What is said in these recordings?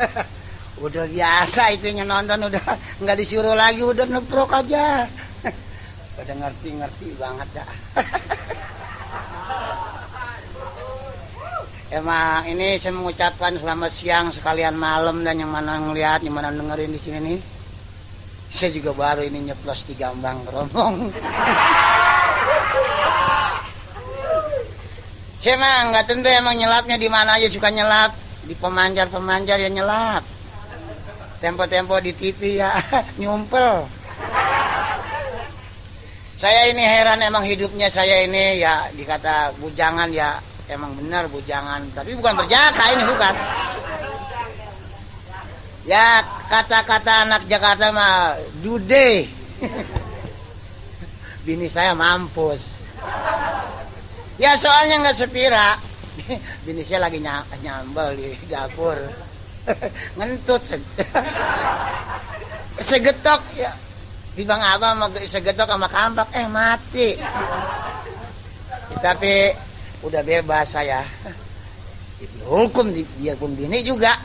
udah biasa itu yang nonton udah nggak disuruh lagi udah neprok aja udah ngerti-ngerti banget dah Emang ini saya mengucapkan selamat siang sekalian malam dan yang mana ngeliat, yang mana dengerin di sini nih. Saya juga baru ini nyeplos di gambang keromong. saya emang nggak tentu emang nyelapnya di mana aja suka nyelap di pemanjar-pemanjar ya nyelap. Tempo-tempo di TV ya nyumpel. Saya ini heran emang hidupnya saya ini ya dikata bujangan ya emang benar bujangan. Tapi bukan berjaka ini bukan. Ya kata-kata anak Jakarta mah dude. Bini saya mampus. Ya soalnya nggak sepira bini saya lagi nyambel di dapur. Ngentut segetok ya. Bang apa segetok sama kampak eh mati. Tapi udah bebas saya. Hukum dia pun bini juga.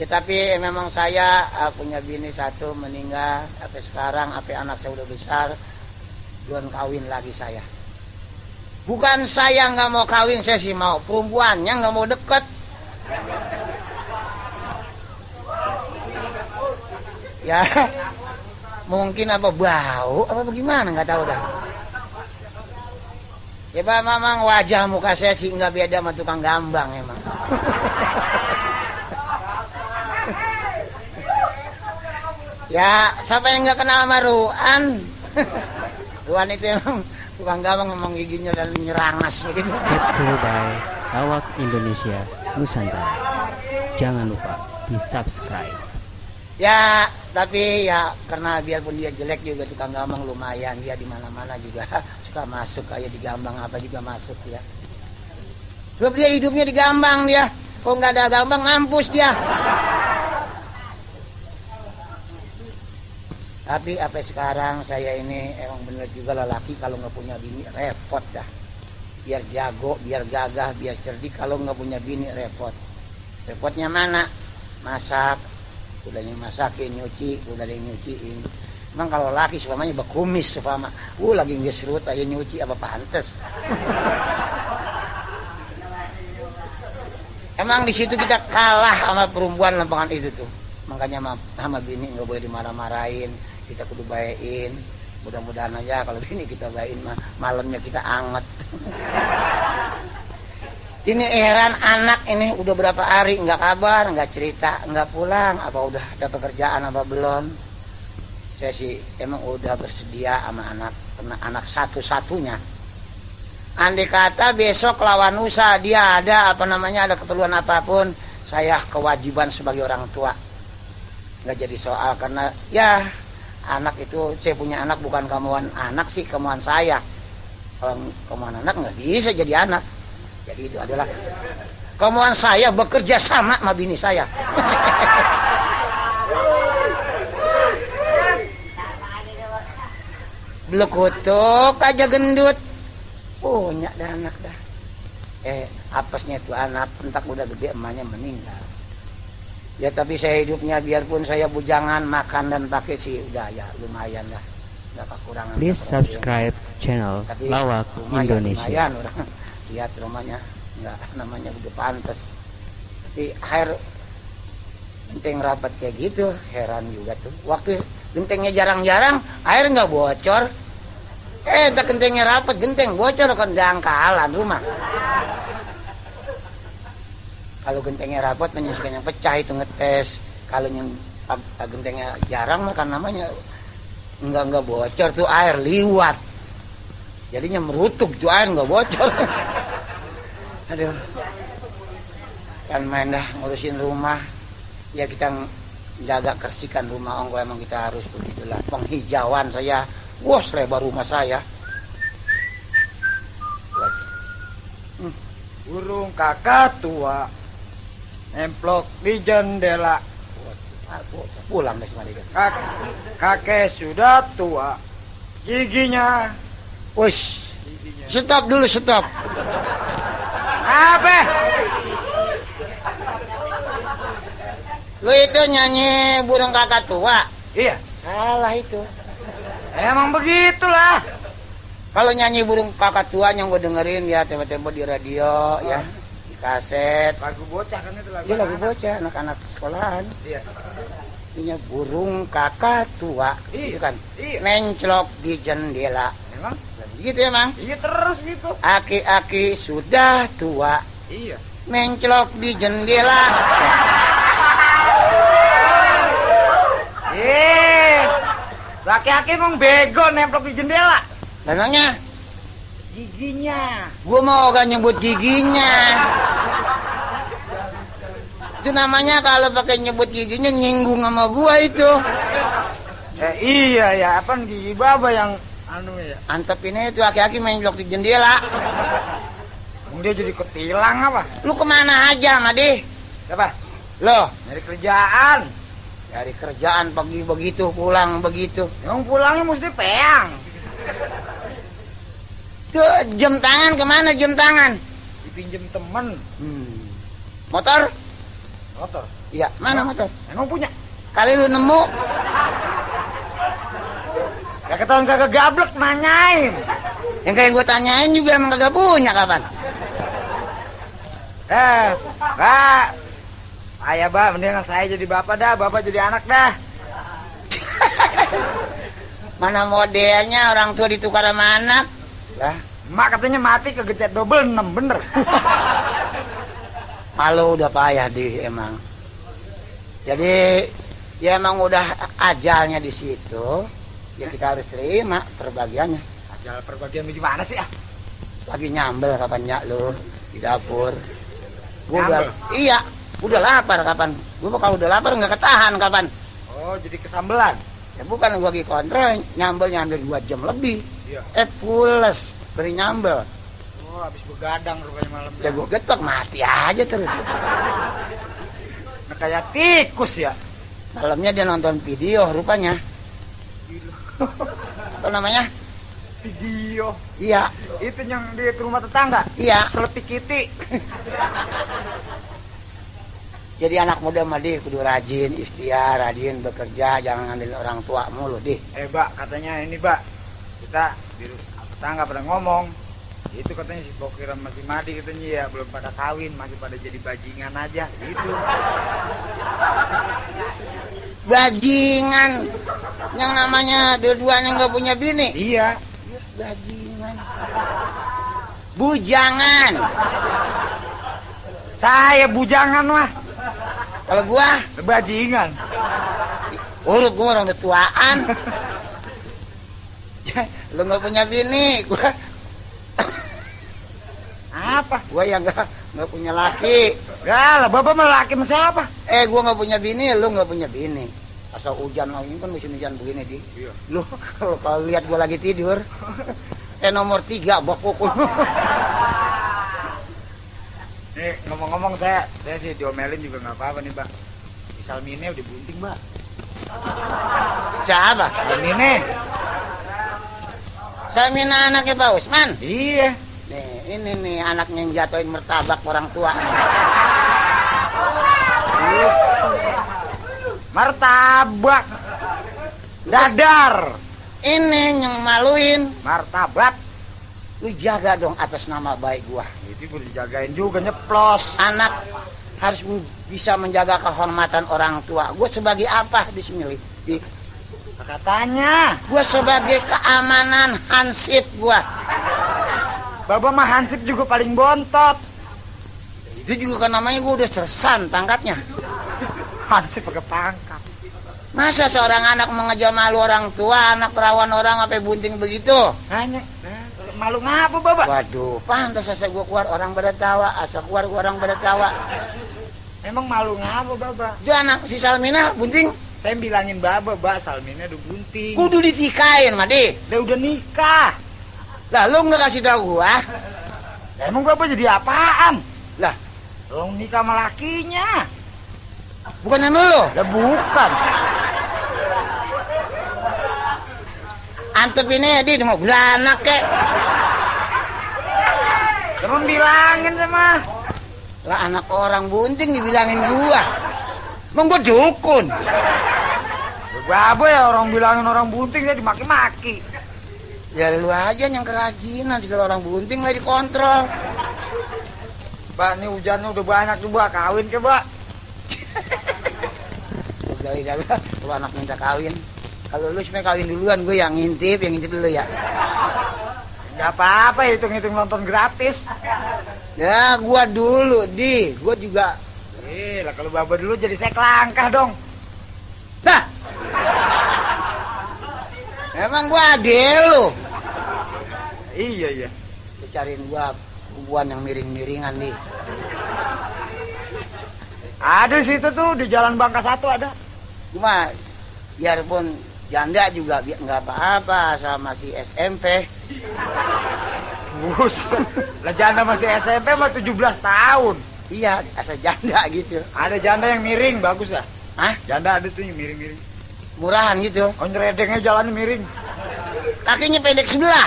Ya tapi memang saya uh, punya bini satu meninggal sampai sekarang sampai anak saya udah besar belum kawin lagi saya bukan saya nggak mau kawin saya sih mau perempuannya nggak mau deket ya mungkin apa bau apa bagaimana nggak tahu dah Ya Pak, memang wajah muka saya sih nggak beda sama tukang gambang emang. ya, siapa yang nggak kenal sama Ruan? Ruan itu emang tukang gambang emang giginya dan nyerangas begitu. By Lawak Indonesia Nusantara. Jangan lupa di subscribe. Ya, tapi ya karena biarpun dia jelek juga tukang gambang lumayan dia di mana-mana juga suka masuk kayak di Gambang apa juga masuk ya sebab dia hidupnya di Gambang dia kok nggak ada Gambang mampus dia tapi apa sekarang saya ini emang bener juga lelaki kalau nggak punya bini repot dah biar jago biar gagah biar cerdik kalau nggak punya bini repot repotnya mana masak udah masakin nyuci udah nyuciin Emang kalau laki semuanya bekumis sepama. Uh lagi nggak serut aja nyuci apa pantes. Emang di situ kita kalah sama perempuan lempangan itu tuh. Makanya sama bini nggak boleh dimarah-marahin. Kita kudu bayain. Mudah-mudahan aja kalau bini kita bayain mah malamnya kita anget. ini heran anak ini udah berapa hari nggak kabar, nggak cerita, nggak pulang. Apa udah ada pekerjaan apa belum? saya sih emang udah bersedia sama anak anak satu-satunya andai kata besok lawan usaha dia ada apa namanya ada keperluan apa pun saya kewajiban sebagai orang tua nggak jadi soal karena ya anak itu saya punya anak bukan kemauan anak sih kemauan saya kalau kemauan anak nggak bisa jadi anak jadi itu adalah kemauan saya bekerja sama sama bini saya Blekutuk aja gendut. Punya dah anak dah. Eh, apesnya itu anak, entak udah gede emaknya meninggal. Ya tapi saya hidupnya biarpun saya bujangan makan dan pakai sih udah ya lumayan lah. Enggak kekurangan. Please subscribe channel tapi, Lawak lumayan, Indonesia. Lumayan orang lihat rumahnya enggak namanya udah pantas. Tapi air genteng rapat kayak gitu heran juga tuh. Waktu gentengnya jarang-jarang air nggak bocor eh tak gentengnya rapat genteng bocor kan dangkalan rumah kalau gentengnya rapat menyusukan yang pecah itu ngetes. Kalau yang gentengnya jarang makan namanya enggak enggak bocor tuh air liwat. Jadinya merutuk tuh air enggak bocor. Aduh. Kan main dah ngurusin rumah. Ya kita jaga kersikan rumah ongko emang kita harus begitulah. Penghijauan saya. Wah, selebar rumah saya. Hmm. Burung kakak tua nemplok di jendela. Pulang deh Kak, kakek sudah tua, giginya. Wih, stop dulu, stop. Apa? itu nyanyi burung kakak tua. Iya. Salah itu. Emang begitulah. Kalau nyanyi burung kakak tua yang gue dengerin ya tempo-tempo di radio ya kaset. Lagu bocah kan itu lagu. Dia lagu bocah anak-anak sekolahan. Iya. Ini burung kakak tua, Iya. itu kan. Iya. Menclok di jendela. Emang? Gitu emang. Iya terus gitu. Aki-aki sudah tua, Iya. menclok di jendela. Eh, laki-laki emang bego nemplok di jendela. Memangnya Giginya. gue mau gak nyebut giginya. Itu namanya kalau pakai nyebut giginya nyinggung sama gua itu. Eh, iya ya, apa gigi baba yang anu ya. Antep ini itu aki-aki menclok di jendela. Dia jadi ketilang apa? Lu ke mana aja, Madi? Siapa? Loh, Nyari kerjaan. dari kerjaan pagi begitu, pulang begitu. Emang pulangnya mesti peang. Tuh, jam tangan ke mana jam tangan? Dipinjem temen. Hmm. Motor? Motor. Iya, mana motor? Emang punya. Kali lu nemu, Ya ketahuan kagak gablek nanyain. yang kayak gue tanyain juga emang kagak punya kapan? Eh, Mbak. Ayah, Mbak, mendingan saya jadi bapak dah, bapak jadi anak dah. Mana modelnya orang tua ditukar sama anak? Lah, Mak katanya mati kegecet double 6, bener. malu udah payah di emang. Jadi ya emang udah ajalnya di situ. Ya kita harus terima perbagiannya. Ajal perbagian gimana sih ah? Lagi nyambel kapan ya lu di dapur. Gua udah, iya, udah lapar kapan? Gua kalau udah lapar nggak ketahan kapan? Oh, jadi kesambelan. Ya bukan gua lagi kontrol nyambel nyambel dua jam lebih. Iya. Eh pules dari nyambel. Oh, habis begadang rupanya malam. Ya gua getok mati aja terus. Nah, kayak tikus ya. Malamnya dia nonton video rupanya. Apa namanya? Video. Iya, Itu yang di rumah tetangga. iya. Selepik kiti. Jadi anak muda mah deh kudu rajin, ikhtiar, rajin bekerja, jangan ngandelin orang tua mulu deh. Eh, Mbak, katanya ini, Mbak. Rumah tetangga pada ngomong. Itu katanya si Bokir sama si Madi katanya ya belum pada kawin, masih pada jadi bajingan aja. Gitu. Bajingan. Yang namanya dua-duanya nggak punya bini. Iya. Bajingan. Bujangan. Saya bujangan mah. Kalau gua Bajingan. urut gua orang tuaan. Lu nggak punya bini, gua Apa? gua yang nggak nggak punya laki. Gak lah, bapak mau laki sama siapa? Eh, gua nggak punya bini, lu nggak punya bini. Asal hujan lagi kan musim hujan begini di. Iya. Lu kalau kalau lihat gua lagi tidur, eh nomor tiga bokok. Nih, ngomong-ngomong saya, saya sih diomelin juga nggak apa-apa nih, Bang. Si Salmine udah bunting, Mbak. Siapa? Salmine? Saya mina anaknya Pak Usman. Iya. Nih, ini nih anaknya yang jatuhin martabak orang tua. Martabak. Dadar. Ini yang maluin. Martabak. Lu jaga dong atas nama baik gua. Itu boleh dijagain juga nyeplos. Anak harus bisa menjaga kehormatan orang tua. Gua sebagai apa di sini? Di, Katanya, gua sebagai keamanan hansip gua. Baba mah Hansip juga paling bontot. Itu juga kan namanya gua udah sersan pangkatnya. Hansip pakai pangkat. Masa seorang anak mengejar malu orang tua, anak perawan orang apa bunting begitu? Hanya, malu ngapa, Baba? Waduh, pantas asa gua keluar orang pada tawa, asa keluar orang pada tawa. Emang malu ngapa, Baba? Itu anak si Salmina bunting Saya bilangin Baba, Mbak, Salmine udah bunting. kudu ditikain, Madi. Dia udah nikah. Lah lu nggak kasih tahu gua? Lah, Emang Baba jadi apaan? Lah, Lo nikah sama lakinya. bukan sama lu. Lah bukan. Antep ini di mau beranak kek. Terus bilangin sama. Lah anak orang bunting dibilangin gua. Emang gua dukun. Babo ya orang bilangin orang bunting saya dimaki-maki. Ya lu aja yang kerajinan kalau orang bunting lah dikontrol. Mbak, ini hujannya udah banyak tuh, Mbak. Kawin ke, Mbak. Udah udah udah, lu anak minta kawin. Kalau lu sebenarnya kawin duluan, gue yang ngintip, yang ngintip dulu ya. Gak apa-apa, hitung-hitung nonton gratis. Ya, gua dulu, di, gua juga. Eh, lah kalau Baba dulu jadi saya kelangkah dong. Dah. Emang gua adil lu. Iya, iya. Lu cariin gua kubuan yang miring-miringan nih. Ada di situ tuh di Jalan Bangka Satu ada. Cuma biarpun janda juga bi- nggak apa-apa sama si SMP. Buset. Lah janda masih SMP mah 17 tahun. Iya, asal janda gitu. Ada janda yang miring, bagus lah. Hah? Janda ada tuh yang miring-miring. Murahan gitu. Oh nyeredengnya jalannya miring. Kakinya pendek sebelah.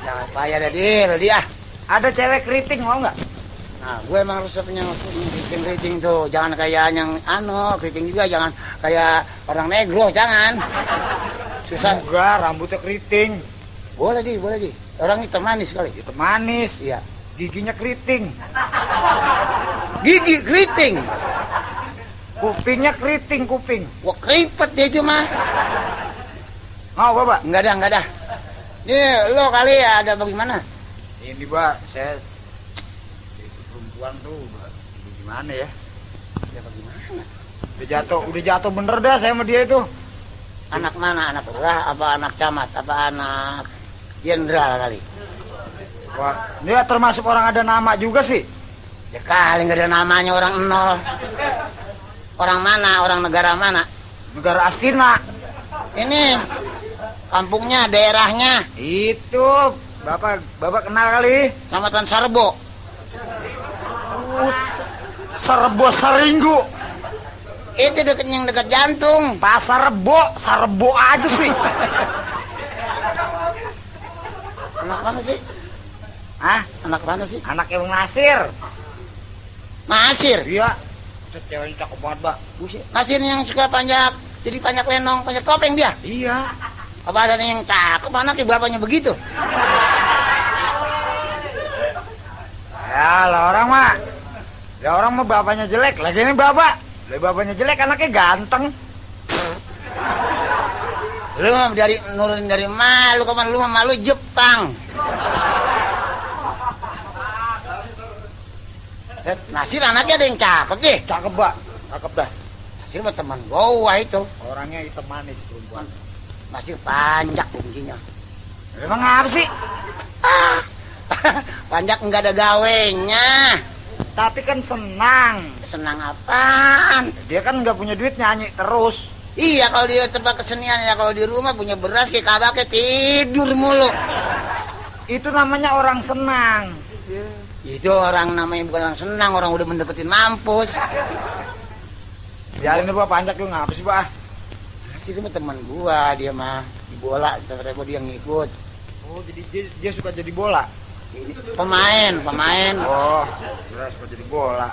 Jangan payah dah dia, dia. Ada cewek keriting mau nggak? Nah, gue emang resepnya keriting-keriting tuh. Jangan kayak yang anu, keriting juga jangan kayak orang negro, jangan. Susah. Enggak, rambutnya keriting. Boleh di, boleh di. Orang hitam manis kali. Itu manis. Iya. Giginya keriting. Gigi keriting. Kupingnya keriting kuping. Wah, keripet dia itu mah. Mau Bapak? Enggak ada, enggak ada. Nih, lo kali ya ada bagaimana? Ini Pak, saya itu perempuan tuh Pak. Ini gimana ya? Ya bagaimana? Udah jatuh, udah jatuh bener dah saya sama dia itu. Anak mana? Anak lurah apa anak camat? Apa anak jenderal kali? Wah, dia termasuk orang ada nama juga sih. Ya kali nggak ada namanya orang nol. Orang mana? Orang negara mana? Negara Astina. Ini kampungnya, daerahnya, Itu Bapak Bapak kenal kali? Kecamatan Sarbo. Serbo Saringgu. Itu deket yang dekat jantung. Pasar Rebo, Sarbo aja sih. Mana sih? Hah? Anak mana sih? Anak yang Nasir. Masir. Iya. Ceweknya cakep banget, Mbak. Buset. Masir yang suka panjak, jadi panjak lenong, panjak topeng dia. Iya. Apa ada yang cakep anaknya bapaknya begitu? Ya, lah orang mah. Ya orang mah bapaknya jelek, lagi ini bapak. Lah bapaknya jelek, anaknya ganteng. Lu dari nurunin dari malu kapan lu malu Jepang. Nasir anaknya ada yang cakep deh. Cakep, Mbak. Cakep dah. Nasir mah teman gua itu. Orangnya hitam manis perempuan. Nasir panjak kuncinya. Emang apa sih? panjak enggak ada gawenya. Tapi kan senang. Senang apaan? Dia kan nggak punya duit nyanyi terus. Iya kalau dia tempat kesenian ya kalau di rumah punya beras kayak kabaknya tidur mulu. Itu namanya orang senang. Itu orang namanya bukan orang senang, orang udah mendapetin mampus. Biarin Pak, panjak lu ngapa sih, Pak? Nasir mah teman gua, dia mah di bola, ternyata dia ngikut. Oh, jadi dia, dia suka jadi bola. Pemain, pemain. Oh, dia suka jadi bola.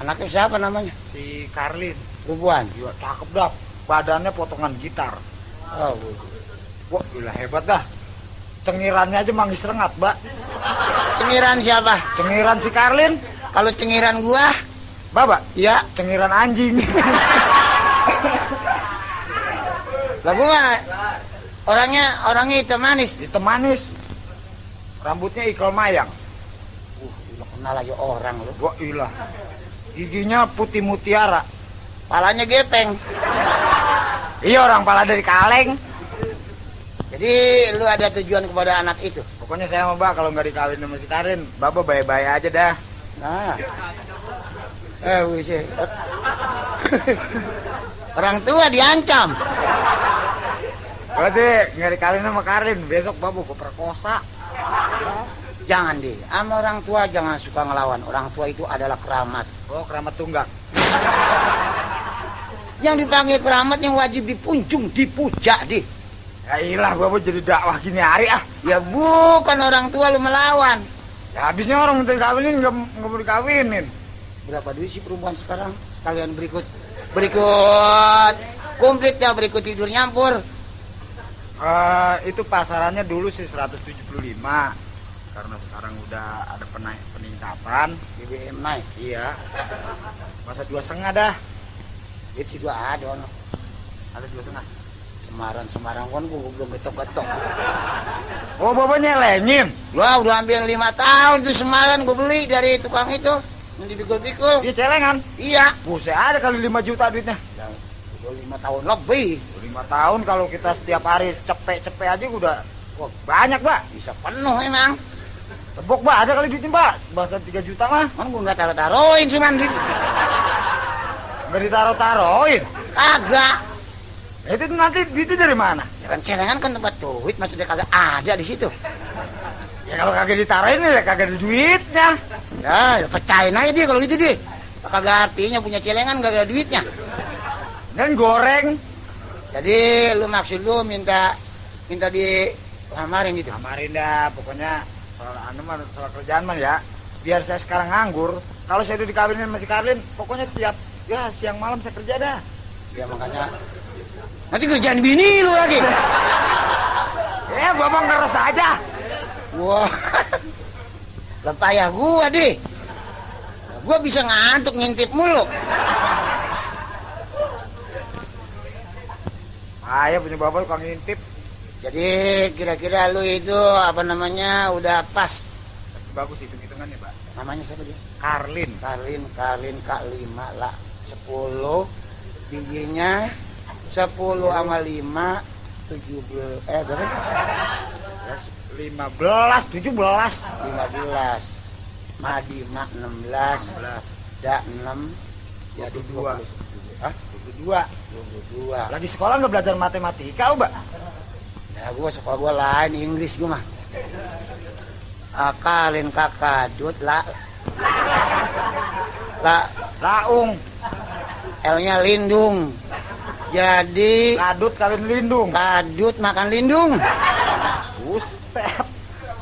Anaknya siapa namanya? Si Karlin. Perempuan. Juga cakep dah. Badannya potongan gitar. Oh, Wah, gila hebat dah. Cengirannya aja manggis rengat, Mbak. Cengiran siapa? Cengiran si Karlin. Kalau cengiran gua, Bapak, ya, cengiran anjing. lah gua orangnya orangnya hitam manis. Hitam manis. Rambutnya ikal mayang. Uh, lu kenal aja orang lu. Wah, ilah. Giginya putih mutiara. Palanya gepeng. Iya orang pala dari kaleng. Jadi lu ada tujuan kepada anak itu. Pokoknya saya mau Mbak kalau nggak dikawin sama si Karin, Bapak baik-baik aja dah. Nah. Eh, wis. Orang tua diancam. Berarti nggak dikawin sama Karin, besok Bapak gue perkosa. Jangan deh, sama orang tua jangan suka ngelawan. Orang tua itu adalah keramat. Oh, keramat tunggak. Yang dipanggil keramat yang wajib dipunjung, dipuja deh. Ya ilah, Bapak jadi dakwah gini hari ah. Ya bukan orang tua lu melawan. Ya habisnya orang minta dikawinin nggak nggak mau dikawinin. berapa duit sih perempuan sekarang? Sekalian berikut. Berikut. Komplit ya berikut tidur nyampur. Eh, itu pasarannya dulu sih 175 karena sekarang udah ada penaik peningkatan. BBM naik. Iya. Masa dua setengah dah? Itu juga ada ada dua setengah Semarang Semarang kan gua belum betok oh bobanya lenyim. Gua udah hampir lima tahun tuh Semarang gua beli dari tukang itu. Yang dipikul-pikul. Dia celengan. Iya. Buset ada kali 5 juta duitnya. Udah- udah lima tahun lebih. Lima tahun kalau kita setiap hari cepet-cepet aja udah wah, banyak mbak. Bisa penuh emang. Tebok mbak ada kali duitnya mbak. Bahasa 3 juta mah. Kan gua nggak taruh taruhin cuman di nggak ditaruh-taruhin? Kagak Nah, itu nanti duitnya dari mana? Ya kan celengan kan tempat duit maksudnya kagak ada di situ. Ya kalau kagak ditaruhin ya kagak ada duitnya. Ya, ya pecahin aja dia kalau gitu dia. Kagak artinya punya celengan gak ada duitnya. Dan goreng. Jadi lu maksud lu minta minta di lamarin gitu? Kamarin dah pokoknya soal anu mah soal kerjaan mah ya. Biar saya sekarang nganggur kalau saya udah dikawinin masih Karlin pokoknya tiap ya siang malam saya kerja dah. Ya makanya nanti kerjaan bini lu lagi. Ya bapak ngeres aja. Wah. Lepayah gua deh gua bisa ngantuk ngintip mulu. Ayo punya bapak tukang ngintip. Jadi kira-kira lu itu apa namanya udah pas? Bagus hitung hitungannya pak. Namanya siapa dia Karlin. Karlin Karlin Kak lima lah sepuluh bijinya sepuluh sama lima tujuh belas eh berapa? Lima belas. Tujuh belas. Lima belas. Madi mak enam belas. Da enam. Jadi dua Hah? dua dua? Lagi sekolah nggak belajar matematika mbak? Ya gua sekolah gua lain Inggris gua mah. Akalin kakadut la. La. Raung L nya lindung jadi kadut kalian lindung kadut makan lindung. Buset.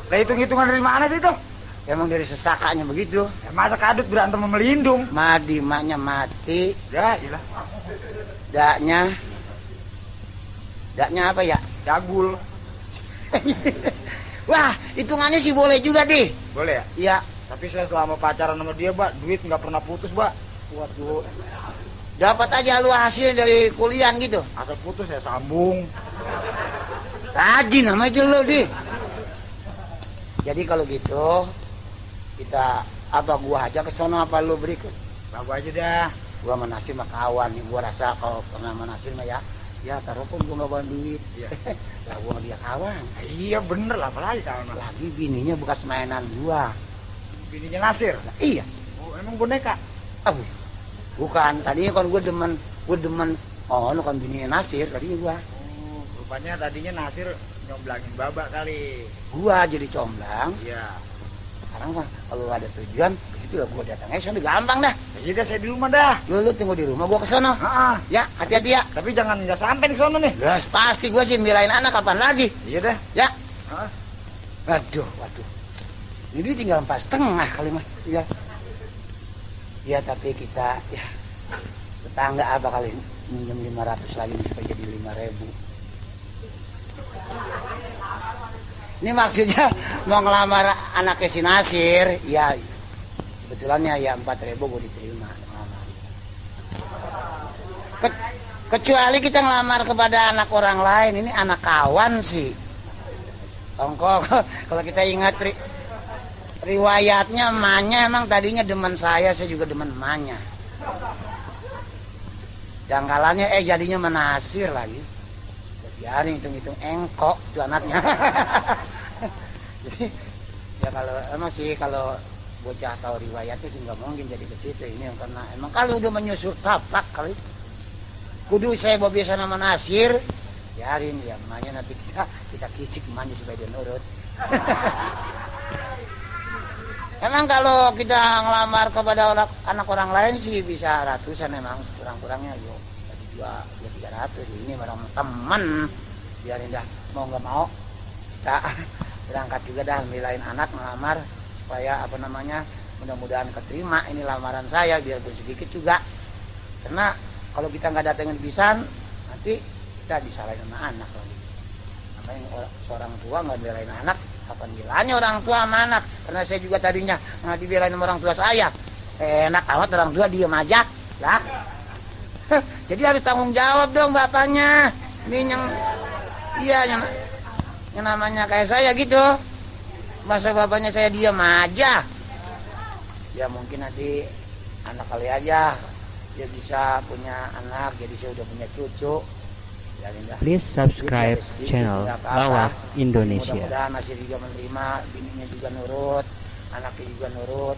Lah hitung hitungan dari mana sih itu? Emang dari sesakanya begitu. Ya, masa kadut berantem sama lindung? Madi maknya mati. Ya ilah. Daknya daknya apa ya jagul. Wah hitungannya sih boleh juga deh boleh ya? Ya tapi saya selama pacaran sama dia mbak duit nggak pernah putus mbak. Waduh dapat aja lu hasil dari kuliah gitu. Asal putus ya sambung. Rajin nama itu lu deh jadi kalau gitu kita apa gua aja ke sono apa lu berikut bagus aja dah. Gua menasir mah kawan nih gua rasa kalau pernah menasir mah ya ya taruh pun gua nggak bawa duit. Lah gua sama dia kawan. Iya bener lah apalagi kawan lagi bininya bekas mainan gua. Bininya Nasir? Nah, iya. Oh emang boneka? Ah, bukan tadinya kan gua demen gua demen oh lu kan bininya Nasir tadinya gua. Oh rupanya tadinya Nasir nyomblangin babak kali. Gua jadi comblang. Iya. Sekarang kan kalau ada tujuan ke situ lah gua datang aja sana gampang dah. Jadi dah saya di rumah dah. Lu, lu tunggu di rumah gua ke sono ah ya hati-hati ya. Tapi jangan nggak sampai ke sana nih. Jelas pasti gua sih belain anak kapan lagi. Iya dah. Ya. Ah. Waduh, waduh. Ini dia tinggal empat setengah kali mah. Ya. Ya tapi kita ya tetangga apa kali minjem 500 lagi supaya jadi 5000 Ini maksudnya mau ngelamar anaknya si Nasir, ya kebetulannya ya 4000 gue diterima. Ke- kecuali kita ngelamar kepada anak orang lain, ini anak kawan sih. Ongkok, kalau kita ingat riwayatnya emaknya emang tadinya demen saya, saya juga demen emaknya. Jangkalannya eh jadinya menasir lagi. Biarin hitung-hitung engkok itu anaknya. Jadi ya kalau emang sih kalau bocah tahu riwayatnya sih nggak mungkin jadi ke situ ini karena emang kalau udah menyusul tapak kali kudu saya bawa biasa nama Nasir biarin ya emaknya nanti kita kita kisik emaknya supaya dia nurut emang kalau kita ngelamar kepada orang, anak orang lain sih bisa ratusan emang kurang-kurangnya yo. Jadi dua dua tiga ratus. Ini barang teman. Biarin dah mau nggak mau kita berangkat juga dah milain anak ngelamar supaya apa namanya mudah-mudahan keterima ini lamaran saya biarpun sedikit juga. Karena kalau kita nggak datengin pisan nanti kita disalahin sama anak lagi. Makanya orang, seorang tua nggak belain anak kapan bilangnya orang tua sama anak karena saya juga tadinya nggak dibelain sama orang tua saya. Enak amat orang tua diem aja. Lah. Jadi harus tanggung jawab dong bapaknya. Ini yang iya yang, yang namanya kayak saya gitu. Masa bapaknya saya diam aja? Ya mungkin nanti anak kali aja dia bisa punya anak jadi saya udah punya cucu. Please subscribe channel Lawak Indonesia. mudah-mudahan masih juga menerima bininya juga nurut anaknya juga nurut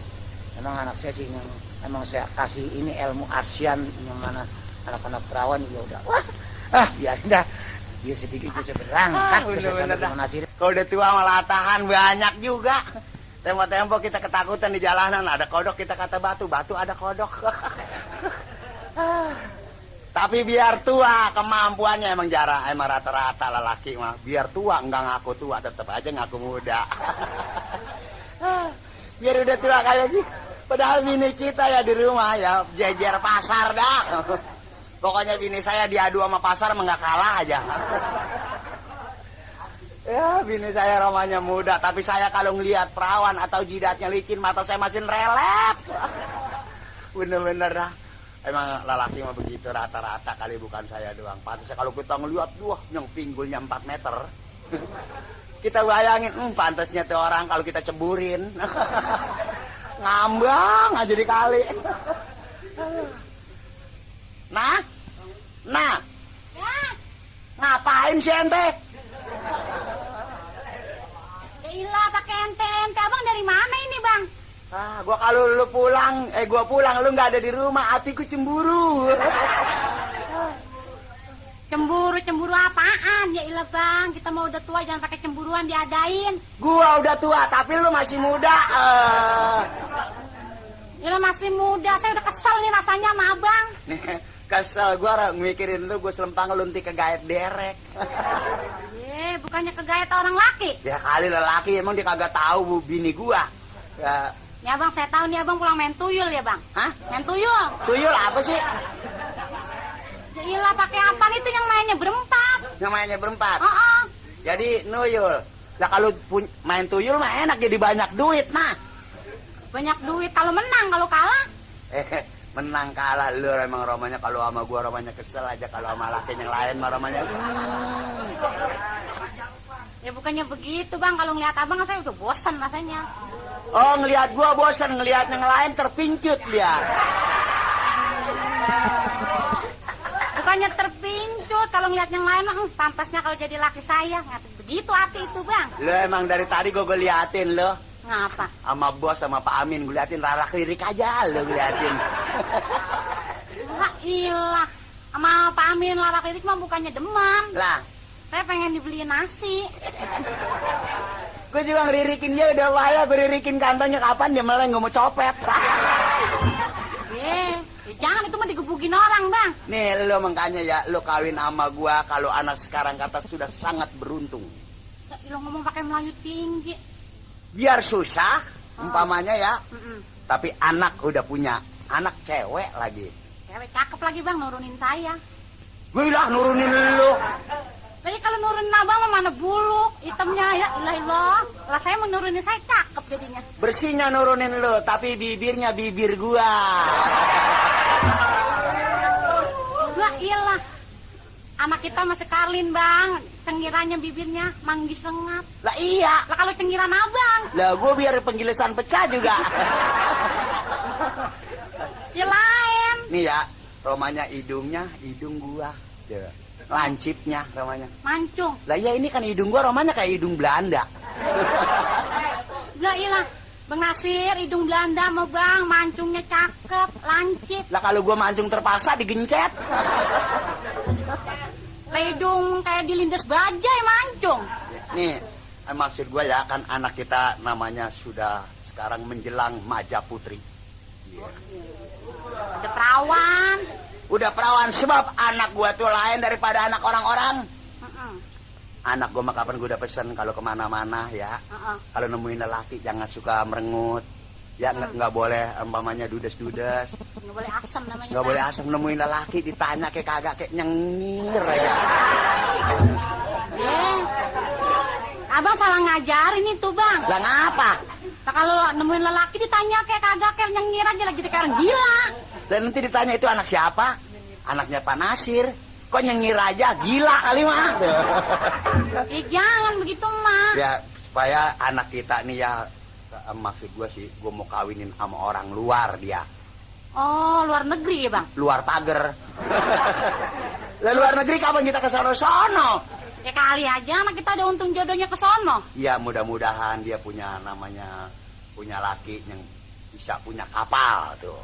memang anak saya sih yang emang saya kasih ini ilmu ASEAN yang mana anak-anak perawan juga udah wah ah biarin dah dia sedikit bisa berangkat Ah. Nasir. Kalau udah tua malah tahan banyak juga. Tempo-tempo kita ketakutan di jalanan ada kodok kita kata batu, batu ada kodok. Tapi biar tua kemampuannya emang jarang emang rata-rata lelaki mah. Biar tua enggak ngaku tua tetap aja ngaku muda. biar udah tua kayak gitu. Padahal bini kita ya di rumah ya jejer pasar dah. Pokoknya bini saya diadu sama pasar emang nggak kalah aja. Ya, bini saya romanya muda, tapi saya kalau ngelihat perawan atau jidatnya licin, mata saya masih relep. Bener-bener dah. Emang lelaki mah begitu rata-rata kali bukan saya doang. Pantasnya kalau kita ngelihat, wah, yang pinggulnya 4 meter. kita bayangin, hmm, pantasnya tuh orang kalau kita ceburin. Ngambang aja dikali. nah, nah, Ya, ngapain sih ente? ilah pakai ente-ente. Abang dari mana ini, Bang? Ah, gua kalau lu pulang, eh gua pulang lu nggak ada di rumah, hatiku cemburu. Cemburu, cemburu apaan? Ya ilah, Bang. Kita mau udah tua, jangan pakai cemburuan diadain. Gua udah tua, tapi lu masih muda. Eh, Ilah masih muda. Saya udah kesel nih rasanya sama Abang. nih, kesel gua mikirin lu, gua selempang lunti ke gaet derek. Ye, bukannya kegayat orang laki. ya kali lelaki emang dia kagak tahu bu bini gua. Ya, Ya, Bang, saya tahu nih Abang pulang main tuyul ya, Bang. hah? Main tuyul. Tuyul apa sih? Ya ilah pakai apaan itu yang mainnya berempat. Namanya berempat. Oh, oh. Jadi nuyul. Lah kalau pun- main tuyul mah enak jadi banyak duit nah. Banyak duit kalau menang, kalau kalah. Eh, menang kalah lu emang romanya kalau sama gua romanya kesel aja kalau sama laki yang lain mah romanya Ya bukannya begitu, Bang. Kalau ngeliat Abang saya udah bosan rasanya. Oh ngelihat gua bosan ngelihat yang lain terpincut dia. Bukannya terpincut kalau ngeliat yang lain, mah, "Hmm, pantasnya kalau jadi laki saya. Nggak begitu hati itu, Bang. Lo emang dari tadi gua, gua liatin lo Ngapa? sama bos sama Pak Amin gua liatin rara lirik aja lo liatin. Wah, ilah. Sama Pak Amin larak lirik mah bukannya demam. Lah, Saya pengen dibeliin nasi. gua juga ngeririkin dia udah bahaya gua ririkin kantongnya kapan dia meleng gua mau copet. Eh, ya jangan itu mah digebukin orang, Bang. Nih lo makanya ya lo kawin sama gua kalau anak sekarang kata sudah sangat beruntung. Lo ngomong pakai Melayu tinggi. Biar susah umpamanya ya, Mm-mm. tapi anak udah punya anak cewek lagi. Cewek cakep lagi, Bang, nurunin saya. Gue lah nurunin lo. Lagi kalau nurunin abang mah mana buluk, hitamnya ya ilah ilah. Lah saya mau nurunin saya cakep jadinya. Bersihnya nurunin lo, tapi bibirnya bibir gua. Lah ilah. Anak kita masih Karlin bang, cengiranya bibirnya manggis lengap. Lah iya, Lah kalau cengiran abang, lah gua biar penjelasan pecah juga. ya lain. Nih ya, romanya hidungnya, hidung gua. Tuh, Lancipnya romanya. Mancung. Lah iya ini kan hidung gua romanya kayak hidung Belanda. Lah ilah. Bang Nasir, hidung Belanda mau bang, mancungnya cakep, lancip. Lah kalau gua mancung terpaksa digencet. Lah hidung kayak dilindas bajai mancung. Nih, eh, maksud gua ya kan anak kita namanya sudah sekarang menjelang Maja Putri. Ada perawan. Udah perawan sebab anak gua tuh lain daripada anak orang-orang. Anak gua mah kapan gua udah pesen kalau ke mana-mana ya. Kalau nemuin lelaki jangan suka merengut. Ya nggak nggak boleh umpamanya dudes-dudes, Nggak boleh asam namanya. nggak boleh asam nemuin lelaki ditanya kayak kagak kayak nyengir aja. Eh, abang salah ngajarin itu bang. Lah ngapa? Nah, kalau nemuin lelaki ditanya kayak kagak kayak nyengir aja lagi kayak gila. Dan nanti ditanya itu anak siapa? Anaknya Pak Nasir. Kok nyengir aja? Gila kali mah. Eh jangan begitu mah. ya supaya anak kita nih ya eh, maksud gua sih gua mau kawinin sama orang luar dia Oh luar negeri ya bang. luar pagar lah luar negeri kapan kita ke sono sono Ya kali aja anak kita ada untung jodohnya ke sono. ya mudah-mudahan dia punya namanya punya laki yang bisa punya kapal tuh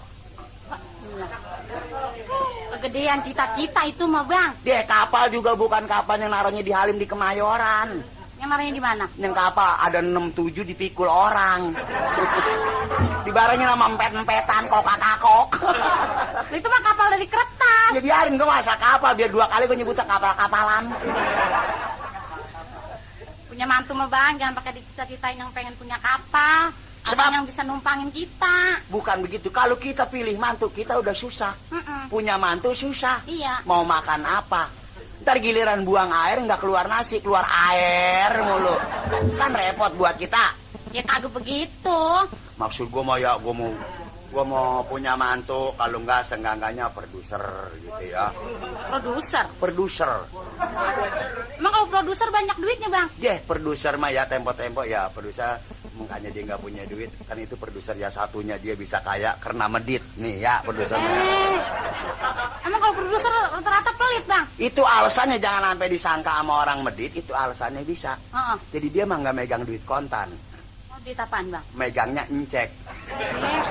Kegedean cita-cita itu mah bang. dia kapal juga bukan kapal yang naruhnya di Halim di Kemayoran Yang namanya di mana? yang kapal ada 67 dipikul orang dibarengin sama empet-empetan kokak-kakok Lah, Itu mah kapal dari kertas. ya biarin gue masa kapal biar dua kali gue nyebutnya kapal-kapalan Punya mantu mah bang, jangan pakai dicita-citain yang pengen punya kapal. Sebab- yang bisa numpangin kita. bukan begitu kalau kita pilih mantu kita udah susah Mm-mm. punya mantu susah Iya. mau makan apa ntar giliran buang air nggak keluar nasi keluar air mulu kan repot buat kita Ya kagak begitu. maksud gue mau ya gue mau gue mau punya mantu kalau nggak senggangganya produser gitu ya Produser. produser Emang kalau produser banyak duitnya bang? deh produser mah ya tempo-tempo ya produser makanya dia nggak punya duit kan itu produser ya satunya dia bisa kaya karena medit nih ya produsernya Eh, emang kalau produser rata-rata pelit bang? itu alasannya jangan sampai disangka sama orang medit itu alasannya bisa Heeh. jadi dia mah nggak megang duit kontan Oh, duit apaan bang? megangnya encek Eh,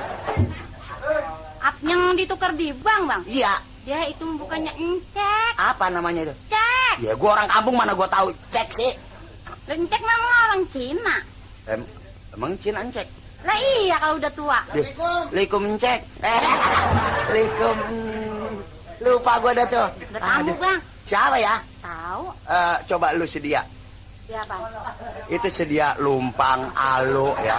ap- yang ditukar di bank bang? iya Ya itu bukannya encek, apa namanya itu cek. ya gua orang kampung mana gua tahu cek sih Encek memang orang Cina. em, emang Cina encek Lah iya kalau udah tua. Assalamualaikum encek eh, Assalamualaikum lupa gua dah tuh Udah tamu bang. siapa ya Tahu? Eh, coba lu sedia Ya bang. itu sedia lumpang alu ya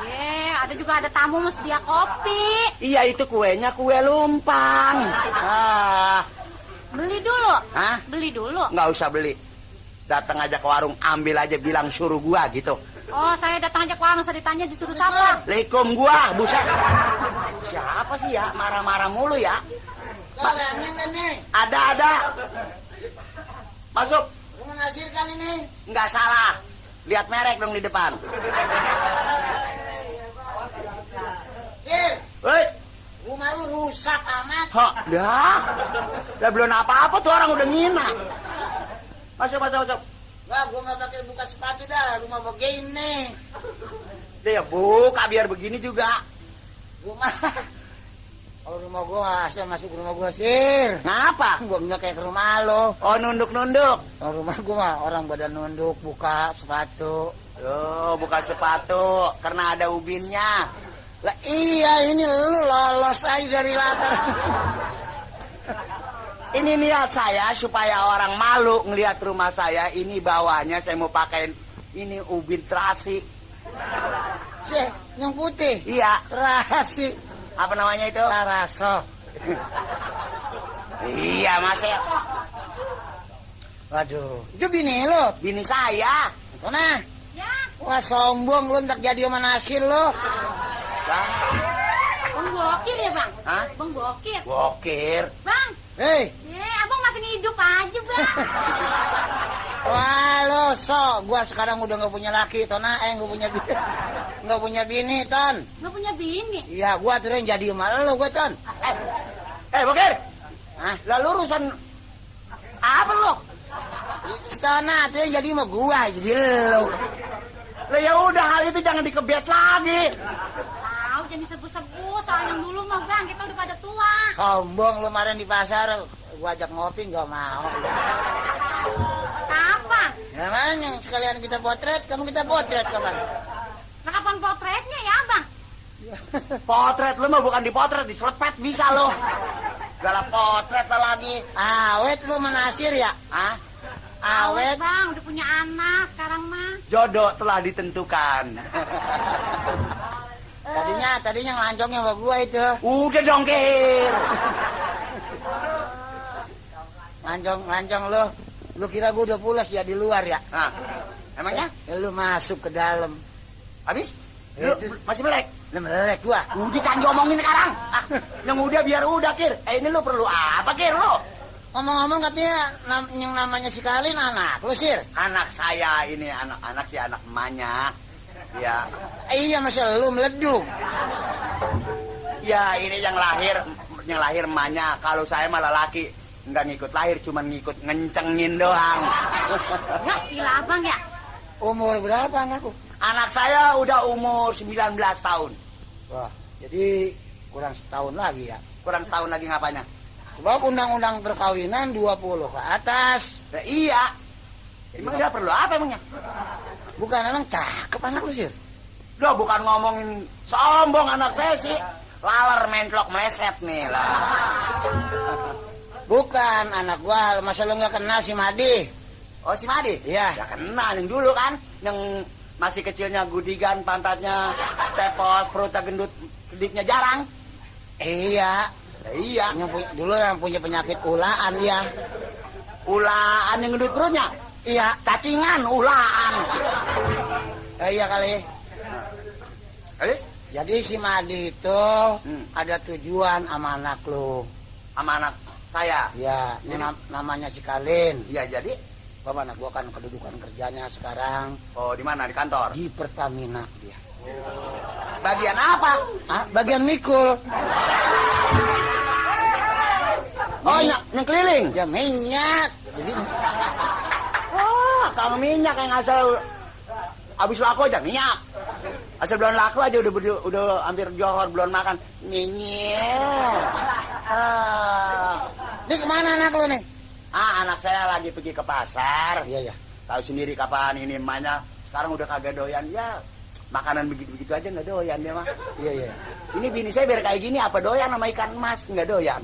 Ye, ada juga ada tamu mesti dia kopi. iya itu kuenya kue lumpang ah Beli dulu. Hah? Beli dulu. nggak usah beli datang aja ke warung ambil aja bilang suruh gua gitu Oh, saya datang aja ke warung, saya ditanya disuruh siapa? Assalamualaikum gua buset siapa sih ya? Marah-marah mulu ya. Ada ada. Masuk. Menghasilkan ini. nggak salah. Lihat merek dong di depan. Sil, Woi, rumah lu rusak amat. ha, dah, dah belum apa-apa tuh orang udah ngina. Masuk, masuk, masuk. Wah, gua nggak pakai buka sepatu dah. Rumah begini. Dia buka biar begini juga. Rumah. Kalau rumah gua asal masuk ke rumah gua sir. Ngapa? Gua punya kayak ke rumah lo. Oh nunduk-nunduk. Kalau rumah gua mah orang badan nunduk buka sepatu. Oh, bukan sepatu, karena ada ubinnya. Lah iya ini lu lolos aja dari latar. Ini niat saya supaya orang malu ngelihat rumah saya. Ini bawahnya saya mau pakai ini ubin terasi. Sih, yang putih. Iya, Terasi. apa namanya itu? Taraso. Iya, Mas ya. Waduh, itu bini lu. Bini saya. Mana? Ya, Wah sombong lu ntar jadi sama nasir lu. Lah, Bang Bokir ya bang? Hah? Bang Bokir. Bokir. Bang, Hei, eh hidup aja bang. wah lo so, gua sekarang udah nggak punya laki, Tona, eh nggak punya bini, nggak punya bini, Ton. Nggak punya bini. Iya, gua tuh yang jadi sama lu, gua Ton. Eh, eh Bokir. Hah? Lalu urusan apa lu? Tona tuh yang jadi sama gua, jadi lu. Lah ya udah hal itu jangan dikebet lagi. Tahu jadi sebut-sebut soal yang dulu mah bang, kita udah pada tua. Sombong lu kemarin di pasar, gua ajak ngopi nggak mau. Kapan? Ya yang sekalian kita potret, kamu kita potret kapan? Nah kapan potretnya ya bang? Potret lu mah bukan dipotret, diselepet bisa lo. Galak potret lah lagi. Awet lu menasir ya? Ah, Awet. bang, udah punya anak sekarang mah. jodoh telah ditentukan. Tadinya tadinya ngelancongnya sama gua itu. Udah dong, Kir. Lancong lancong lu. Lu kira gua udah pulas ya di luar ya? Nah, emangnya? Ya lu masuk ke dalam. Habis? Ya, Lu itu- masih melek? Lu melek gua. Udah kan diomongin sekarang. Ah, yang udah biar udah, Kir. Eh, ini lu perlu apa, Kir, lu? Ngomong-ngomong katanya nam- yang namanya si Kalin anak lu sir. Anak saya ini, anak-anak si anak emaknya. Ya, Eh, iya masa lu meleduk. ya ini yang lahir, yang lahir emaknya. Kalau saya malah laki, nggak ngikut lahir, cuma ngikut ngencengin doang. Ya, gila abang ya. Umur berapa anakku? Anak saya udah umur 19 tahun. Wah, jadi kurang setahun lagi ya. Kurang setahun lagi ngapanya? Sebab undang-undang perkawinan 20 ke atas. Ya, iya. Emang dia perlu apa emangnya? Bukan emang cakep anak lu sir. Loh bukan ngomongin sombong anak saya sih. Laler mentlok meleset nih lah. Bukan anak gua, masa lu nggak kenal si Madi? Oh si Madi? Iya. Ya kenal yang dulu kan. Yang masih kecilnya gudigan, pantatnya tepos, perutnya gendut, kedipnya jarang. Iya, Ya, iya. yang punya, dulu yang punya penyakit ulaan dia. Ulaan yang gendut perutnya. Iya, Cacingan, ulaan. eh, iya kali. Habis? Jadi si Madi itu Hmm. ada tujuan sama anak lu. Sama anak saya. Ya, Jadi? nam- namanya si Kalin. Iya jadi. Bapak anak gua kan kedudukan kerjanya sekarang Oh di mana? Di kantor? di Pertamina dia. Bagian apa? Ah, bagian mikul. Oh yang, yang keliling. Ya minyak. Jadi Wah, kang minyak yang asal habis laku aja minyak. Asal belum laku aja udah udah, udah hampir johor belum makan minyak. Ah. ini ke mana anak lu nih? ah, anak saya lagi pergi ke pasar. Iya ya. Tahu sendiri kapan ini emaknya sekarang udah kagak doyan ya. Makanan begitu-begitu aja nggak doyan dia mah. Iya iya. Ini bini saya biar kayak gini apa doyan sama ikan emas nggak doyan.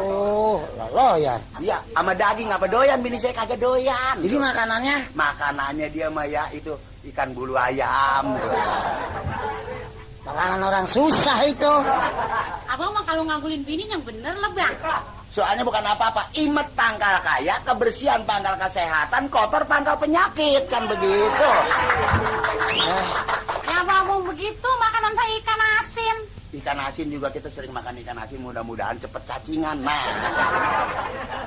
Oh, lo ya. Iya, sama daging apa doyan bini saya kagak doyan. Jadi makanannya makanannya dia mah ya itu ikan bulu ayam. makanan orang susah itu. Abang mah kalau ngagulin bini yang bener lah bang. Soalnya bukan apa-apa, imet pangkal kaya, kebersihan pangkal kesehatan, kotor pangkal penyakit kan begitu. Eh, Ya abang begitu makanan saya ikan asin. Ikan asin juga kita sering makan ikan asin, mudah-mudahan cepet cacingan. Nah,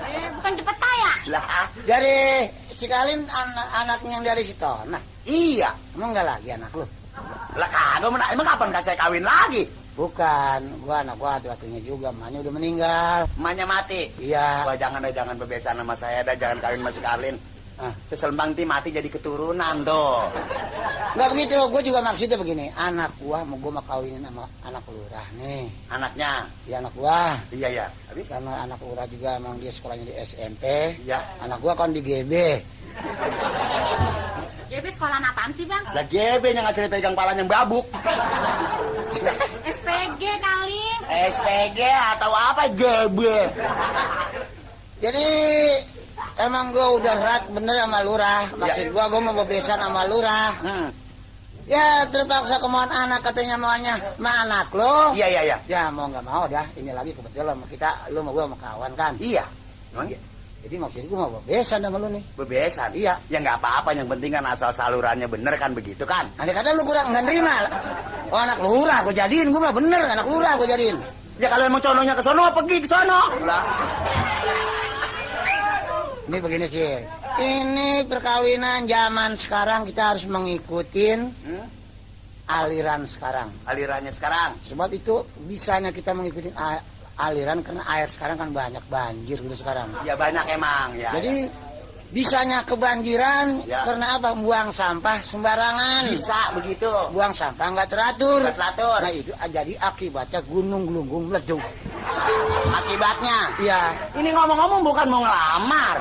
Eh, bukan cepet kaya. lah dari si Kalin anak anaknya yang dari situ. Nah, iya, emang nggak lagi anak lu? lah kagak emang kapan kasih kawin lagi? Bukan, gua anak gua waktunya juga, emaknya udah meninggal. Emaknya mati. Iya. Wah jangan dah, jangan bebesan sama saya dah, jangan kawin masih Karlin. Ah. Seselembang ti mati jadi keturunan tuh. Nggak begitu, gua juga maksudnya begini, anak gua mau gua mau kawinin sama anak lurah nih. Anaknya, Ya anak gua, iya ya. Habis? karena anak lurah juga emang dia sekolahnya di SMP. Iya. Anak gua kan di GB. JB sekolah apaan sih bang? Lah GB yang ngacari pegang palanya yang babuk. SPG kali. SPG atau apa GB? Jadi emang gua udah rat bener sama lurah. Maksud gua gua mau bebesan sama lurah. Hmm. Ya terpaksa kemauan anak katanya maunya ma anak lo. Iya iya iya. Ya mau nggak mau dah. Ini lagi kebetulan kita, lu sama gua sama kawan kan. Iya. Emang iya? Jadi maksud gua mau bebesan sama lu nih. Bebesan. Iya. Ya nggak apa-apa, yang penting kan asal salurannya bener kan begitu kan? Andai kata lu kurang nggak nerima. Oh anak lurah gua jadiin, gua nggak bener anak lurah gua jadiin. Ya kalau emang cononya ke sono pergi ke sono. Lah. Ini begini sih. Ini perkawinan zaman sekarang kita harus mengikutin Hmm? aliran sekarang. Alirannya sekarang. Sebab itu bisanya kita mengikuti aliran karena air sekarang kan banyak banjir gitu sekarang. Ya banyak emang ya. Jadi bisanya kebanjiran Ya. karena apa? Buang sampah sembarangan. bisa begitu. Buang sampah nggak teratur. Nggak teratur. Nah itu jadi akibatnya gunung gelunggung meleduk. Akibatnya. Iya. Ini ngomong-ngomong bukan mau ngelamar.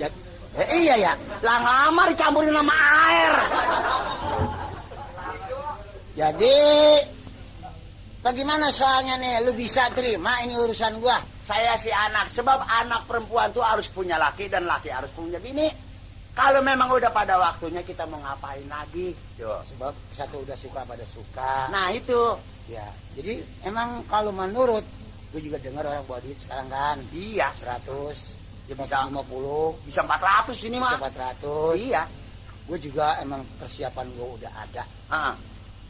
Ya, eh, iya ya. Lah ngelamar dicampurin sama air. Jadi bagaimana soalnya nih? Lu bisa terima ini urusan gua? Saya si anak, sebab anak perempuan tuh harus punya laki dan laki harus punya bini. Kalau memang udah pada waktunya kita mau ngapain lagi? Yo. sebab satu udah suka pada suka Nah itu, ya jadi emang kalau menurut gue juga dengar orang bawa duit sekarang kan iya 100 Ya bisa. 150 bisa 400 ini bisa mah. 400 Iya. gue juga emang persiapan gue udah ada Ah,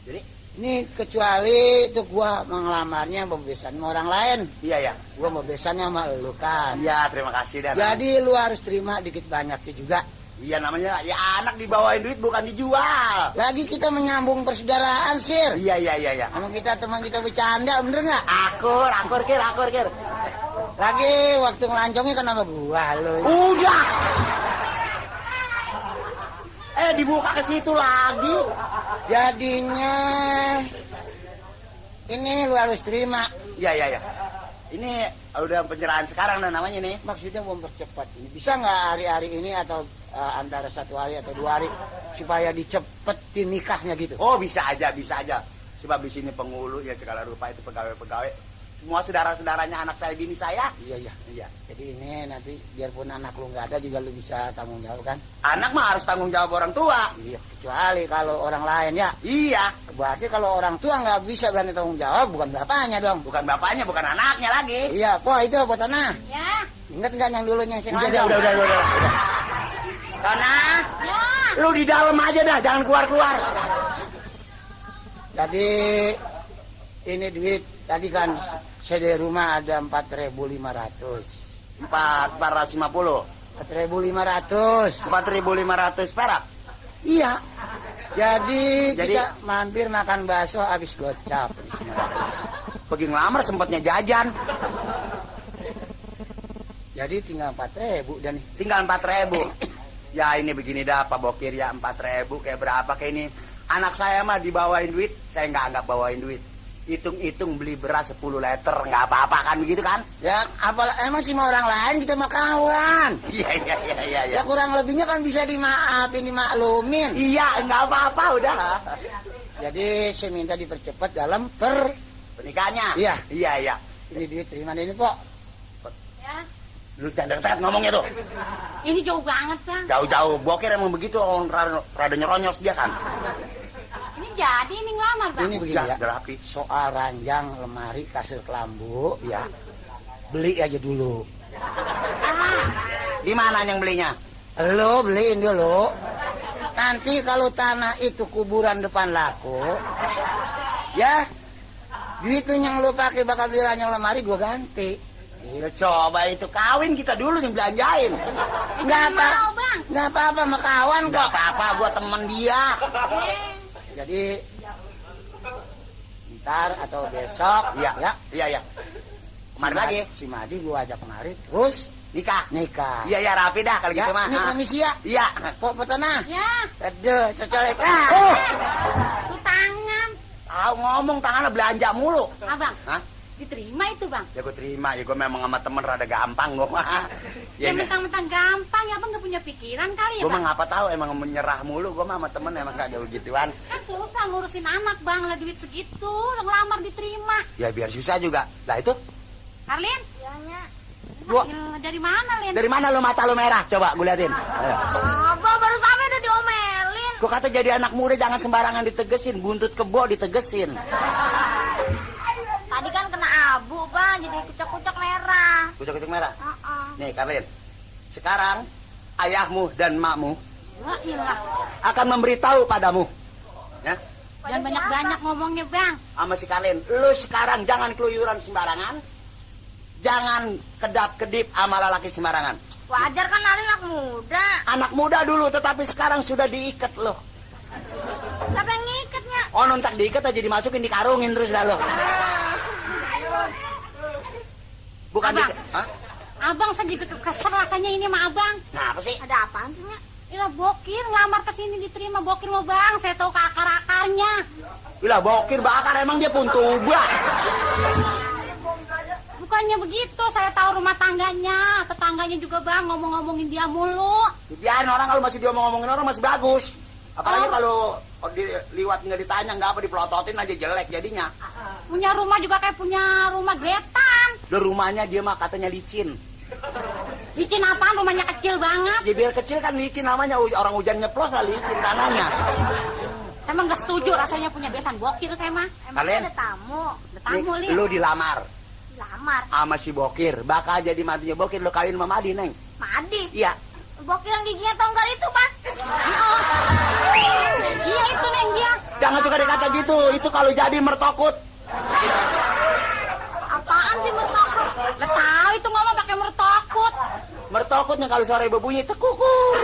jadi ini kecuali itu gue mengelamarnya pembebasan sama orang lain iya ya. gue pembebasannya sama lu kan Iya terima kasih dan. jadi lu harus terima dikit banyaknya juga Iya namanya ya anak dibawain duit bukan dijual. lagi kita menyambung persaudaraan sir Iya iya iya iya. emang kita teman kita bercanda bener nggak Akur, akur kir, akur kir. lagi waktu ngelancongnya kan sama gua lu Udah. Eh dibuka ke situ lagi. Jadinya ini lu harus terima Iya iya iya. Ini udah penyerahan sekarang nah namanya nih. maksudnya mempercepat ini bisa nggak hari-hari ini atau uh, antara satu hari atau dua hari supaya dicepetin nikahnya gitu Oh bisa aja bisa aja. Sebab di sini penghulu ya segala rupa itu pegawai-pegawai. Semua saudara-saudaranya anak saya bini saya. iya iya Iya. jadi ini nanti biarpun anak lu nggak ada juga lu bisa tanggung jawab kan Anak mah harus tanggung jawab orang tua. iya kecuali kalau orang lain ya Iya. berarti kalau orang tua nggak bisa berani tanggung jawab bukan bapaknya dong Bukan bapaknya, bukan anaknya lagi. iya po itu po tanah Ya, ingat nggak yang dulunya yang Udah, udah, udah, udah, udah, udah. Tanah, ya. lu di dalam aja dah, jangan keluar-keluar. Jadi ini duit tadi kan CD rumah ada 4.500. Empat, empat ratus lima puluh. 4.500. Empat ribu lima ratus perak. Iya. Jadi, Jadi- kita mampir makan bakso habis gocap. Pergi ngelamar sempatnya jajan. Jadi tinggal 4.000 dan Tinggal empat ribu. Ya ini begini dah Pak Bokir ya empat ribu kayak berapa kayak ini. Anak saya mah dibawain duit, saya nggak anggap bawain duit. Hitung-hitung beli beras 10 liter, nggak apa-apa kan begitu kan? ya apalah emang sih sama orang lain kita mah kawan. Iya, iya, iya, iya. iya. Ya kurang lebihnya kan bisa dimaafin, dimaklumin. Iya, nggak apa-apa udah. Jadi saya minta dipercepat dalam per Pernikahannya? Iya. Iya, iya. ini duit terima ini Pok. Ya. Lu jangan deket ngomongnya tuh. Ini jauh banget, Bang. Jauh-jauh. Bokir emang begitu, orang rada nyeronyos dia kan. Ini jadi ini ngelamar, Bang. Ini begini ya. Soal ranjang, lemari, kasur kelambu, Iya. beli aja dulu. Ah, Di mana yang belinya? Lo beliin dulu. Nanti kalau tanah itu kuburan depan laku, ya duitnya yang lo pakai bakal beli ranjang lemari gua ganti. Ya coba itu kawin kita dulu nih belanjain. Nggak Jangan apa, mau, Bang. nggak apa-apa sama kawan Gak kok. apa-apa, gua temen dia. Jadi ntar atau besok, Iya, ya. iya, iya. Kemari si lagi, Si Madi gua ajak kemari, terus nikah. nikah. Iya, iya, rapi dah kalau Ya, gitu mah. ini Ah. permisi ya. Iya. Pok petanah. Ya, Aduh, secolek. Ah. Oh, itu tangan. tahu ngomong tangannya belanja mulu. Abang, Hah? diterima itu, Bang. Ya gue terima, ya gue memang sama temen rada gampang gue mah. Ya, Ya, mentang-mentang gampang, ya Bang nggak punya pikiran kali ya, Gue mah Bang. ngapa tahu emang menyerah mulu, gue mah sama temen emang kagak begituan. Kan susah ngurusin anak, Bang. Lah duit segitu, udah ngelamar diterima. Ya biar susah juga. Lah itu, Karlin? Ya, Gua- dari mana, Lin? dari mana lo mata lo merah? Coba gue liatin. Ayo. Abang baru sampai udah diomelin. Gue kata jadi anak muda jangan sembarangan ditegesin, buntut kebo ditegesin. Tadi kan kena abu, Bang, jadi kucak-kucak merah. Kucuk-kucuk merah. Heeh. Nih Karlin, sekarang ayahmu dan makmu akan memberitahu padamu. Ya, Jangan banyak-banyak ngomongnya, Bang. sama si Karlin, lu sekarang jangan keluyuran sembarangan. Jangan kedap-kedip sama lelaki sembarangan. Wajar kan Alin anak muda. Anak muda dulu, tetapi sekarang sudah diikat loh. Siapa yang ngikatnya? Oh nontak diikat aja dimasukin dikarungin terus dah lo. Bukan Abang. diikat. Hah? Abang saya juga kesel rasanya ini sama Abang. Nah, apa sih? Ada apaan sih, Nya? Ilah bokir, ngelamar ke sini diterima bokir mau Bang. Saya tahu ke akar-akarnya. Gila bokir bakar emang dia pun tuba. Bukannya begitu, saya tahu rumah tangganya. Tetangganya juga Bang ngomong-ngomongin dia mulu. Biarin orang kalau masih diomong-ngomongin orang masih bagus. Apalagi Oh. kalau di, liwat nggak ditanya nggak apa dipelototin aja jelek jadinya. Punya rumah juga kayak punya rumah gretan. Lo rumahnya dia mah katanya licin. Licin apaan rumahnya kecil banget. Ya biar kecil kan licin namanya orang hujan nyeplos lah licin tanahnya. Saya mah nggak setuju rasanya punya besan bokir saya mah. Kalian Emangnya ada tamu, Ada nih, tamu li. lu dilamar lamar, sama si Bokir, bakal jadi mantunya Bokir lu kawin sama Madi, Neng. Madi. Iya. Bokir yang giginya tonggar itu, Bang. Iya itu neng dia. Jangan suka dikata gitu, itu kalau jadi mertokut. Apaan sih mertokok? Udah tahu itu ngomong pakai mertokut. Mertokutnya kalau sore berbunyi tekukur.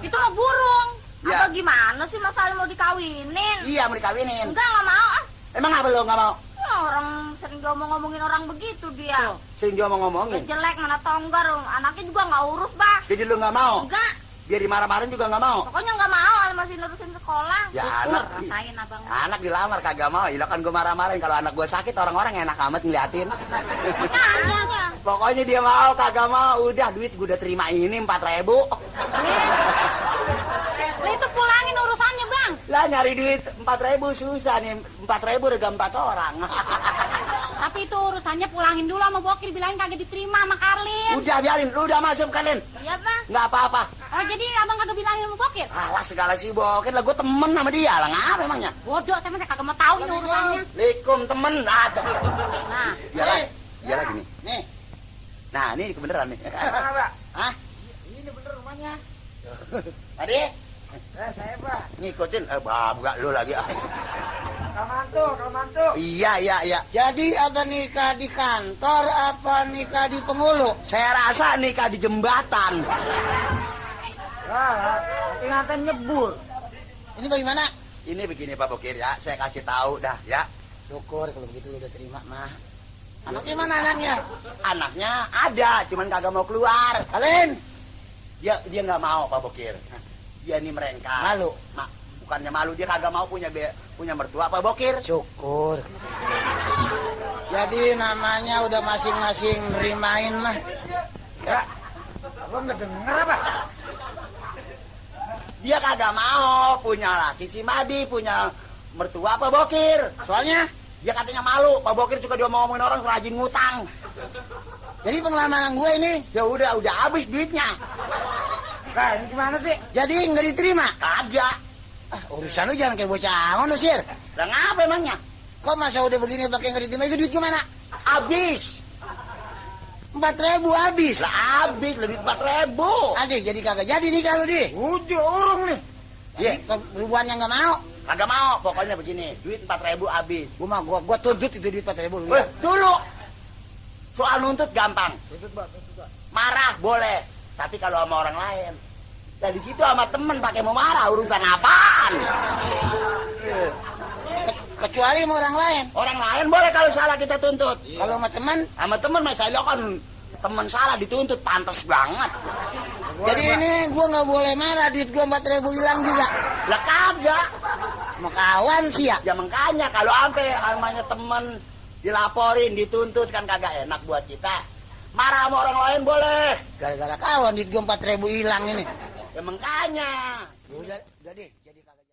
Itu mah burung. Ya. Apa gimana sih masalah mau dikawinin? Iya, mau dikawinin. Enggak, nggak mau. ah. Emang apa lu nggak mau? Ya, orang sering ngomong-ngomongin orang begitu dia. Sering dia mau ngomongin. Udah jelek mana tonggar, anaknya juga nggak urus, Bah. Jadi lu nggak mau? Enggak, Biar dimarah-marahin juga nggak mau? pokoknya nggak mau, masih nerusin sekolah. Ya Syukur, anak, rasain abang. anak dilamar kagak mau. Ya kan gue marah-marahin kalau anak gue sakit orang-orang enak amat ngeliatin. Pokoknya dia mau kagak mau. Udah duit gue udah terima ini empat ribu. Itu pulangin urusannya bang. Lah nyari duit empat ribu susah nih. Empat ribu udah empat orang. Tapi itu urusannya pulangin dulu sama bokir bilangin kagak diterima sama Karlin. udah biarin, lu udah masuk kalian. Iya, Bah. Nggak apa-apa. Oh jadi abang kagak bilangin sama bokir? Awas segala sih bokin lah gue temen sama dia lah ngapa emangnya? Bodoh saya saya kagak mau tahu ini urusannya. Assalamualaikum temen. Ada. Nah, Iya lah. Iya lah gini. nih Nah ini kebeneran nih. Hah? Ini bener rumahnya. Tadi Eh, saya pak ngikutin eh bah, buka lu lagi ah. Kamantu, kamantu Iya iya iya. Jadi apa nikah di kantor apa nikah di penghulu? Saya rasa nikah di jembatan. Ingatan nyebur Ini bagaimana? Ini begini Pak Bokir ya, saya kasih tahu dah ya. Syukur kalau begitu udah terima mah Anaknya mana anaknya? Anaknya ada, cuman kagak mau keluar. Kalian? Dia dia nggak mau Pak Bokir. Dia ini merengkah. Malu? Ma, bukannya malu dia kagak mau punya be, punya mertua Pak Bokir. Syukur Jadi namanya udah masing-masing nerimain mah Ya, Abang nggak denger apa? Dia kagak mau punya laki si Madi, punya mertua Pak Bokir. Soalnya Dia katanya malu, Pak Bokir suka dia mau ngomongin orang rajin ngutang. Jadi pengalaman gue ini Ya udah, udah habis duitnya. Nah ini gimana sih? Jadi nggak diterima? Kagak. Ah, urusan lu jangan kayak bocah angon lu sir Lah ngapa emangnya? Kok masa udah begini pakai nggak diterima itu duit gimana? Habis. Empat ribu habis Lah habis, lebih empat ribu. Adik jadi kagak jadi nih kalau di Udah urung nih. Iya, Ribuannya nggak mau kagak mau. Pokoknya begini, duit empat ribu habis. Gua mah gua, gua tuntut itu duit empat ribu Eh, dulu. Soal nuntut gampang. Marah boleh, tapi kalau sama orang lain. Dan di situ sama temen pakai mau marah urusan apaan? Kecuali sama orang lain Orang lain boleh kalau salah kita tuntut. Kalau sama teman Sama temen mas saya kan temen salah dituntut pantas banget. Jadi ini gua nggak boleh marah duit gua empat ribu hilang juga Lah kagak. Mau kawan sih ya Ya makanya kalau sampai namanya temen dilaporin, dituntut kan kagak enak buat kita. Marah sama orang lain boleh. Gara-gara kawan duit gua empat ribu hilang ini Ya makanya. Udah, udah deh